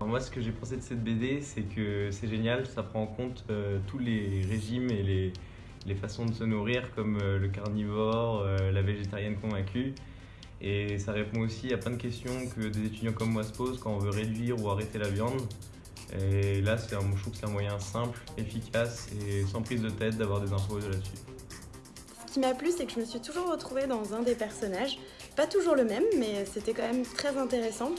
Moi, ce que j'ai pensé de cette BD, c'est que c'est génial, ça prend en compte euh, tous les régimes et les, les façons de se nourrir, comme euh, le carnivore, euh, la végétarienne convaincue. Et ça répond aussi à plein de questions que des étudiants comme moi se posent quand on veut réduire ou arrêter la viande. Et là, c'est un, je trouve que c'est un moyen simple, efficace et sans prise de tête d'avoir des infos là-dessus. Ce qui m'a plu, c'est que je me suis toujours retrouvée dans un des personnages. Pas toujours le même, mais c'était quand même très intéressant.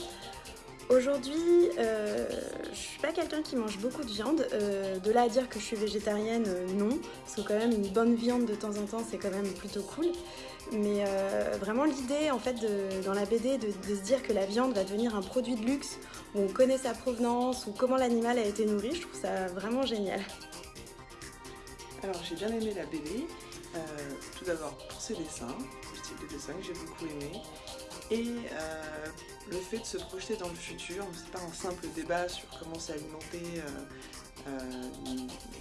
Aujourd'hui, euh, je suis pas quelqu'un qui mange beaucoup de viande. Euh, de là à dire que je suis végétarienne, euh, non. Parce que quand même, une bonne viande de temps en temps, c'est quand même plutôt cool. Mais euh, vraiment l'idée, en fait, dans la BD, de, se dire que la viande va devenir un produit de luxe, où on connaît sa provenance, ou comment l'animal a été nourri, je trouve ça vraiment génial. Alors j'ai bien aimé la BD, tout d'abord pour ses dessins, le style de dessin que j'ai beaucoup aimé, et euh, le fait de se projeter dans le futur, c'est pas un simple débat sur comment s'alimenter euh, euh,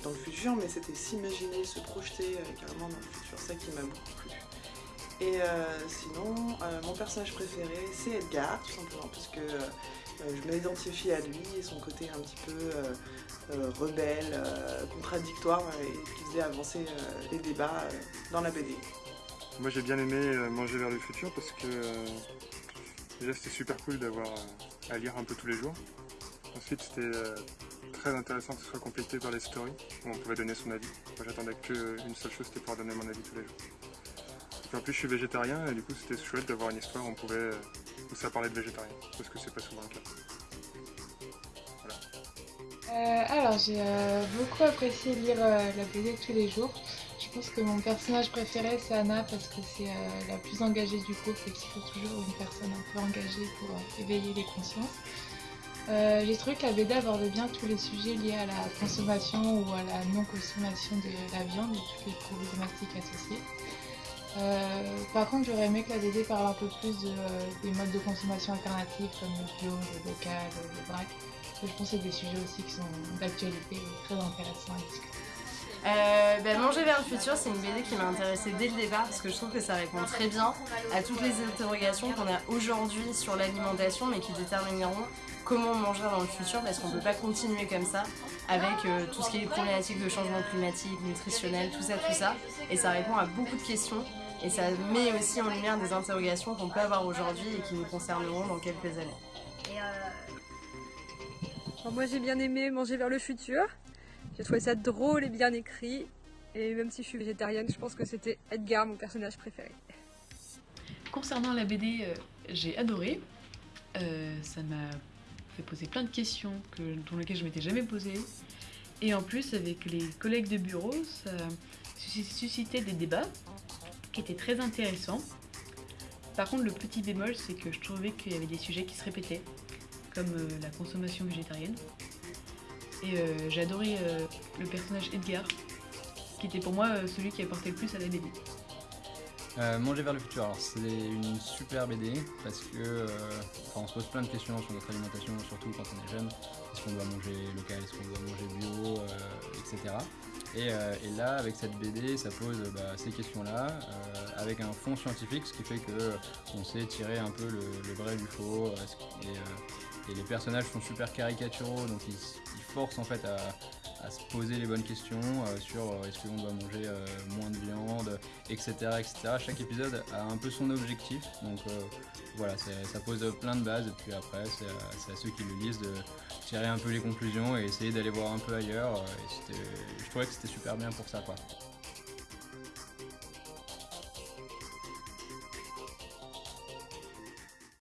dans le futur, mais c'était s'imaginer, se projeter carrément dans le futur, ça qui m'a beaucoup plu. Et sinon, mon personnage préféré, c'est Edgar, tout simplement, parce que je m'identifie à lui et son côté un petit peu rebelle, contradictoire et qui faisait avancer les débats dans la BD. Moi j'ai bien aimé euh, Manger vers le futur parce que euh, déjà c'était super cool d'avoir euh, à lire un peu tous les jours. Ensuite c'était très intéressant que ce soit complété par les stories où on pouvait donner son avis. Moi j'attendais qu'une seule chose c'était pouvoir donner mon avis tous les jours. En plus je suis végétarien et du coup c'était chouette d'avoir une histoire où on pouvait où ça parlait de végétarien parce que c'est pas souvent le cas. Euh, alors, j'ai euh, beaucoup apprécié lire euh, la BD tous les jours. Je pense que mon personnage préféré c'est Anna parce que c'est la plus engagée du groupe et qu'il faut toujours une personne un peu engagée pour éveiller les consciences. J'ai trouvé que la BD abordait bien tous les sujets liés à la consommation ou à la non-consommation de la viande et toutes les problématiques associées. Euh, par contre, j'aurais aimé que la BD parle un peu plus de, euh, des modes de consommation alternatifs comme le bio, le local, le vrac. Je pense que c'est des sujets aussi qui sont d'actualité et très intéressants à discuter. Euh, ben, Manger le futur, c'est une BD qui m'a intéressée dès le départ parce que je trouve que ça répond très bien à toutes les interrogations qu'on a aujourd'hui sur l'alimentation mais qui détermineront comment on mangera dans le futur parce qu'on ne peut pas continuer comme ça avec euh, tout ce qui est problématique de changement climatique, nutritionnel, tout ça, tout ça. Et ça répond à beaucoup de questions et ça met aussi en lumière des interrogations qu'on peut avoir aujourd'hui et qui nous concerneront dans quelques années. Alors moi j'ai bien aimé Manger vers le futur. J'ai trouvé ça drôle et bien écrit. Et même si je suis végétarienne, je pense que c'était Edgar, mon personnage préféré. Concernant la BD, euh, j'ai adoré. Euh, ça m'a fait poser plein de questions que, dont lesquelles je m'étais jamais posée. Et en plus, avec les collègues de bureau, ça susci- suscitait des débats qui étaient très intéressants. Par contre, le petit bémol, c'est que je trouvais qu'il y avait des sujets qui se répétaient, comme euh, la consommation végétarienne. Et j'ai adoré le personnage Edgar, qui était pour moi euh, celui qui apportait le plus à la BD. Euh, Manger vers le futur, alors c'est une super BD parce que euh, on se pose plein de questions sur notre alimentation, surtout quand on est jeune. Est-ce qu'on doit manger local, est-ce qu'on doit manger bio, etc. Et, là, avec cette BD, ça pose bah, ces questions-là avec un fond scientifique, ce qui fait que on sait tirer un peu le, vrai du faux. et les personnages sont super caricaturaux, donc ils, ils forcent en fait à, à se poser les bonnes questions euh, sur euh, est-ce qu'on doit manger euh, moins de viande, etc., etc. Chaque épisode a un peu son objectif, donc voilà, ça pose plein de bases, et puis après, c'est à, à ceux qui le lisent de tirer un peu les conclusions et essayer d'aller voir un peu ailleurs. et je trouvais que c'était super bien pour ça, quoi.